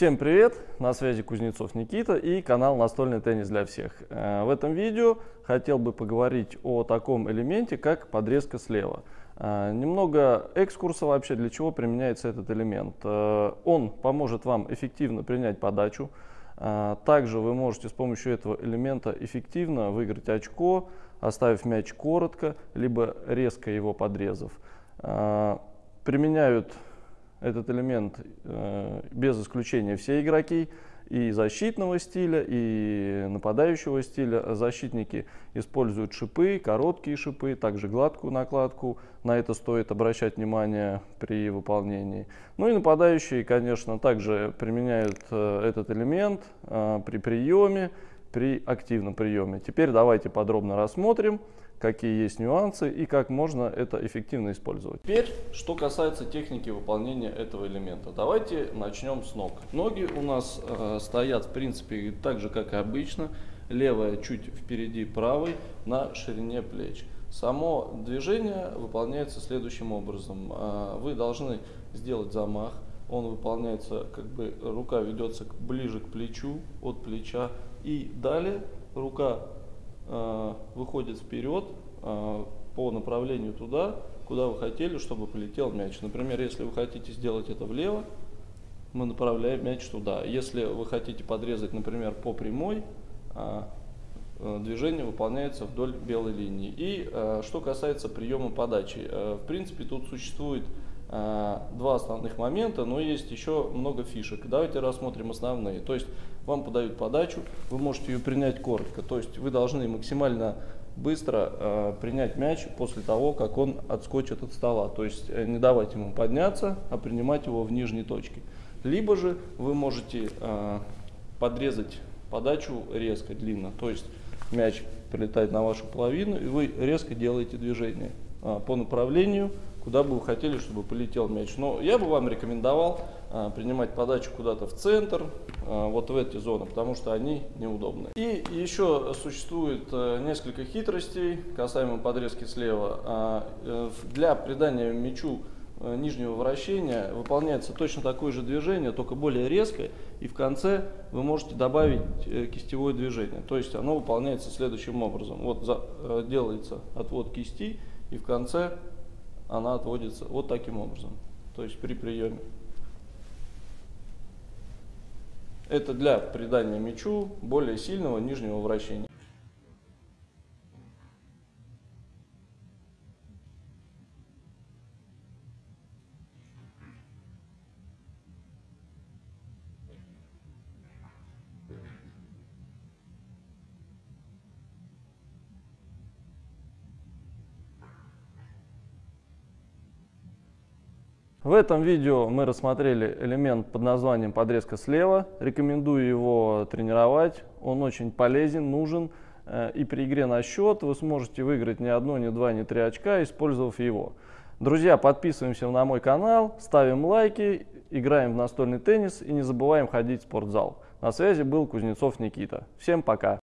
Всем привет! На связи Кузнецов Никита и канал Настольный теннис для всех. Э, в этом видео хотел бы поговорить о таком элементе, как подрезка слева. Э, немного экскурса вообще, для чего применяется этот элемент. Э, он поможет вам эффективно принять подачу. Также вы можете с помощью этого элемента эффективно выиграть очко, оставив мяч коротко, либо резко его подрезав. Применяют этот элемент э, без исключения все игроки и защитного стиля, и нападающего стиля. Защитники используют шипы, короткие шипы, также гладкую накладку. На это стоит обращать внимание при выполнении. Ну и нападающие, конечно, также применяют э, этот элемент э, при приеме, при активном приеме. Теперь давайте подробно рассмотрим, какие есть нюансы и как можно это эффективно использовать. Теперь, что касается техники выполнения этого элемента. Давайте начнем с ног. Ноги у нас э, стоят, в принципе, так же, как и обычно. Левая чуть впереди правой на ширине плеч. Само движение выполняется следующим образом. Э, вы должны сделать замах. Он выполняется, как бы рука ведется ближе к плечу, от плеча и далее рука э, выходит вперед э, по направлению туда, куда вы хотели, чтобы полетел мяч. Например, если вы хотите сделать это влево, мы направляем мяч туда. Если вы хотите подрезать, например, по прямой, э, движение выполняется вдоль белой линии. И э, что касается приема подачи, э, в принципе тут существует э, два основных момента, но есть еще много фишек. Давайте рассмотрим основные. То есть вам подают подачу, вы можете ее принять коротко. То есть вы должны максимально быстро э, принять мяч после того, как он отскочит от стола. То есть э, не давать ему подняться, а принимать его в нижней точке. Либо же вы можете э, подрезать подачу резко, длинно. То есть мяч прилетает на вашу половину, и вы резко делаете движение э, по направлению, куда бы вы хотели, чтобы полетел мяч. Но я бы вам рекомендовал а, принимать подачу куда-то в центр, а, вот в эти зоны, потому что они неудобны. И еще существует э, несколько хитростей касаемо подрезки слева. А, э, для придания мячу э, нижнего вращения выполняется точно такое же движение, только более резкое, и в конце вы можете добавить кистевое движение. То есть оно выполняется следующим образом. Вот за, делается отвод кисти, и в конце она отводится вот таким образом, то есть при приеме. Это для придания мячу более сильного нижнего вращения. В этом видео мы рассмотрели элемент под названием подрезка слева. Рекомендую его тренировать. Он очень полезен, нужен. Э, и при игре на счет вы сможете выиграть не одно, не два, не три очка, использовав его. Друзья, подписываемся на мой канал, ставим лайки, играем в настольный теннис и не забываем ходить в спортзал. На связи был Кузнецов Никита. Всем пока!